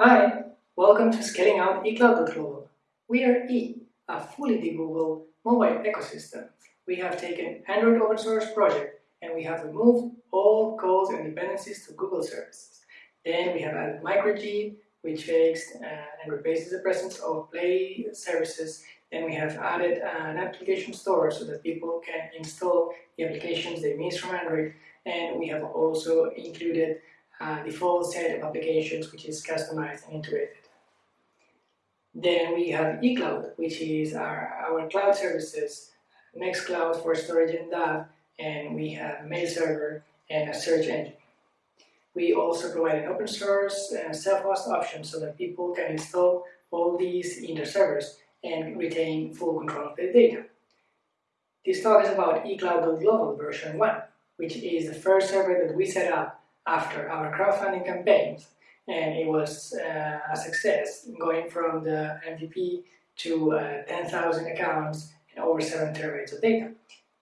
Hi, welcome to Scaling Out eCloud.global. We are E, a fully debuggable mobile ecosystem. We have taken Android open source project and we have removed all calls and dependencies to Google services. Then we have added MicroG, which fixed uh, and replaces the presence of Play services. Then we have added an application store so that people can install the applications they miss from Android. And we have also included a default set of applications which is customized and integrated. Then we have eCloud, which is our, our cloud services, Nextcloud for storage and DAV, and we have mail server and a search engine. We also provide an open source and self-host option so that people can install all these in their servers and retain full control of their data. This talk is about eCloud.global version 1, which is the first server that we set up after our crowdfunding campaigns and it was uh, a success going from the MVP to uh, 10,000 accounts and over 7 terabytes of data.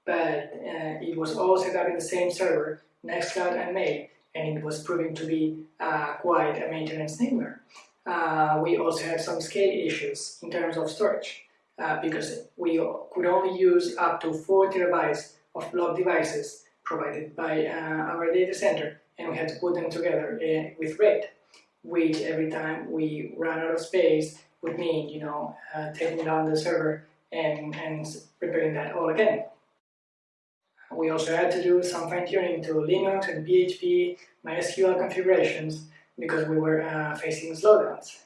But uh, it was all set up in the same server, Nextcloud and Mail, and it was proving to be uh, quite a maintenance nightmare. Uh, we also had some scale issues in terms of storage uh, because we could only use up to 4 terabytes of block devices provided by our data center and we had to put them together with RAID which every time we ran out of space would mean, you know, uh, taking down the server and, and preparing that all again. We also had to do some fine-tuning to Linux and PHP, MySQL configurations because we were uh, facing slowdowns.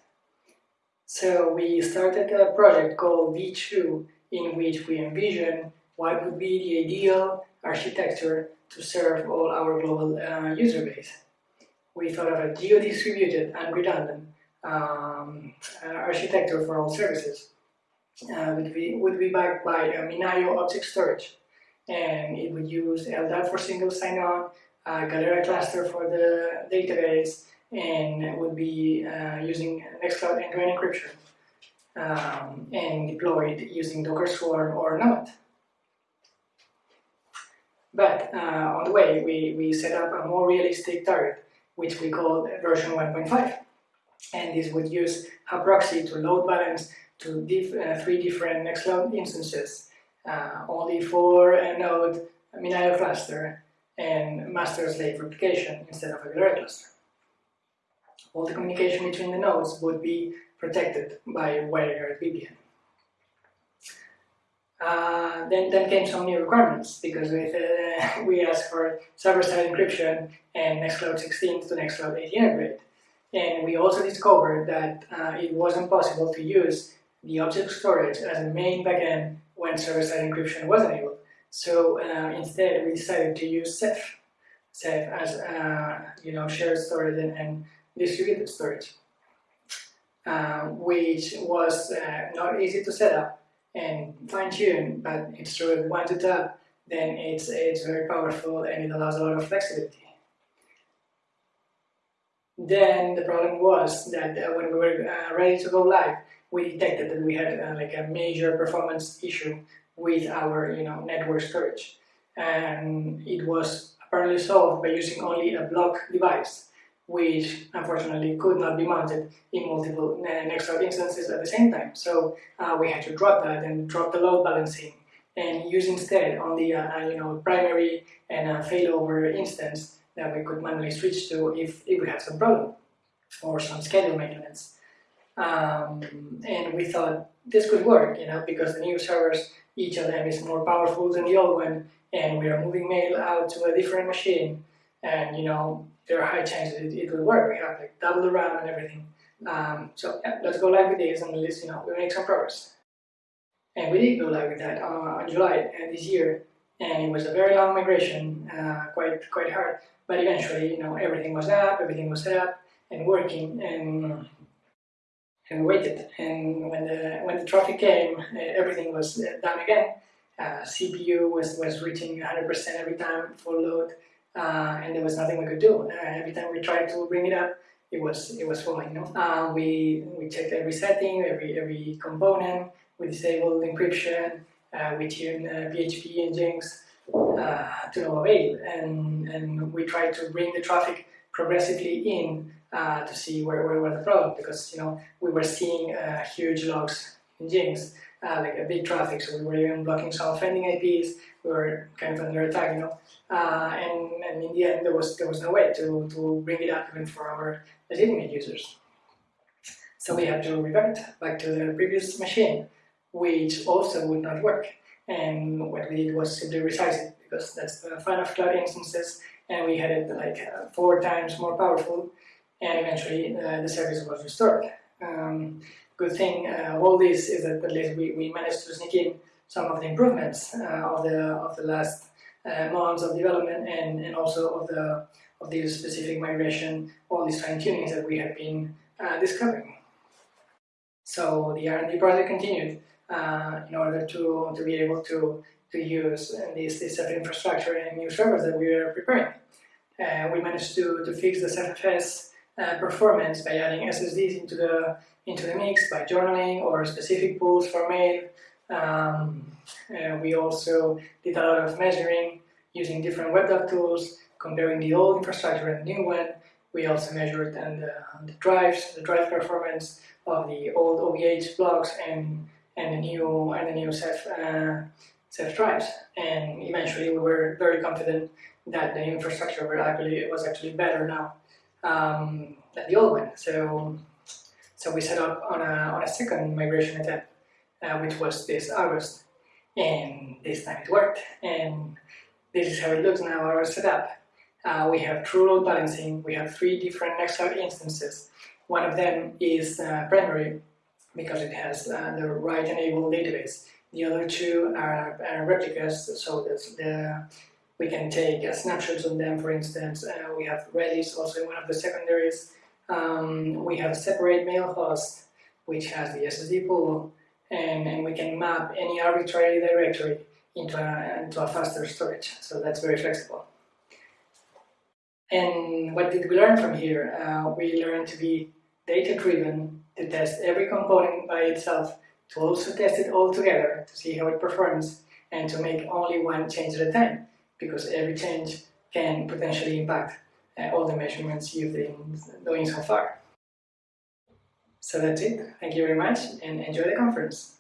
So we started a project called V2 in which we envision what would be the ideal architecture to serve all our global uh, user base we thought of a geo-distributed and redundant um, uh, architecture for all services. Uh, would, be, would be backed by a MinIO object storage and it would use LDAP for single sign-on, uh, Galera cluster for the database, and would be uh, using Nextcloud end-to-end encryption um, and deployed using Docker Swarm or Node. But uh, on the way, we, we set up a more realistic target which we call version 1.5. And this would use a proxy to load balance to diff, uh, three different Nextcloud instances, uh, only for a node a MinIO cluster and master-slave replication instead of a Galera cluster. All the communication between the nodes would be protected by WireGuard VPN. Uh, then, then came some new requirements because with, uh, we asked for server-side encryption and Nextcloud 16 to Nextcloud 18 upgrade. And we also discovered that uh, it wasn't possible to use the object storage as a main backend when server-side encryption was enabled. So uh, instead, we decided to use Ceph, Ceph as uh, you know shared storage and, and distributed storage, which was not easy to set up and fine tune, but it's true one to tap, then it's, it's very powerful and it allows a lot of flexibility. Then the problem was that uh, when we were uh, ready to go live, we detected that we had uh, like a major performance issue with our you know network storage, and it was apparently solved by using only a block device which unfortunately could not be mounted in multiple Nextcloud instances at the same time. So uh, we had to drop that and drop the load balancing and use instead only a, a you know primary and a failover instance that we could manually switch to if, if we had some problem or some schedule maintenance. Um, and we thought this could work, you know, because the new servers, each of them is more powerful than the old one, and we are moving mail out to a different machine, and you know, there are high chances it, it will work. We have like double the RAM and everything. Um, so yeah, let's go live with this and least you know we make some progress. And we did go live with that uh, on July uh, this year, and it was a very long migration, uh, quite quite hard. But eventually, you know, everything was up, everything was set up and working, and and waited. And when the when the traffic came, uh, everything was uh, done again. Uh, CPU was was reaching 100% every time full load uh, and there was nothing we could do. Uh, every time we tried to bring it up, it was it was falling. No? Uh, we we checked every setting, every every component. We disabled encryption. We tuned PHP and Nginx uh, to no avail, and and we tried to bring the traffic progressively in uh, to see where, where were the problem because you know we were seeing huge logs in Nginx, uh, like a big traffic, so we were even blocking some offending IPs. We were kind of under attack, you know, uh, and, and in the end there was there was no way to, to bring it up even for our legitimate users. So we had to revert back to the previous machine, which also would not work. And what we did was simply resize it because that's the fun of cloud instances, and we had it like uh, four times more powerful and eventually uh, the service was restored. Um, good thing uh, all this is that at least we, we managed to sneak in some of the improvements uh, of the of the last uh, months of development and, and also of the of the specific migration, all these fine tunings that we have been uh, discovering. So the R&D project continued uh, in order to, to be able to, to use this, this infrastructure and new servers that we were preparing. we managed to, to fix the ZFS uh, performance by adding SSDs into the into the mix by journaling or specific pools for mail. Um, uh, we also did a lot of measuring using different WebDAV tools, comparing the old infrastructure and new one. We also measured and the, the drives, the drive performance of the old OVH blocks and and the new and the new Ceph uh, Ceph drives. And eventually, we were very confident that the infrastructure was actually better now um, than the old one. So, so we set up on a, on a second migration attempt, uh, which was this August. And this time it worked. And this is how it looks now, our setup. Uh, we have true load balancing. We have three different Nextcloud instances. One of them is uh, primary because it has uh, the write-enabled database. The other two are, are replicas, so that's the we can take uh, snapshots on them, for instance. Uh, we have Redis, also in one of the secondaries. Um, we have a separate mail host, which has the SSD pool, and, and we can map any arbitrary directory into a, into a faster storage. So that's very flexible. And what did we learn from here? Uh, we learned to be data-driven, to test every component by itself, to also test it all together to see how it performs, and to make only one change at a time because every change can potentially impact uh, all the measurements you've been doing so far. So that's it. Thank you very much and enjoy the conference.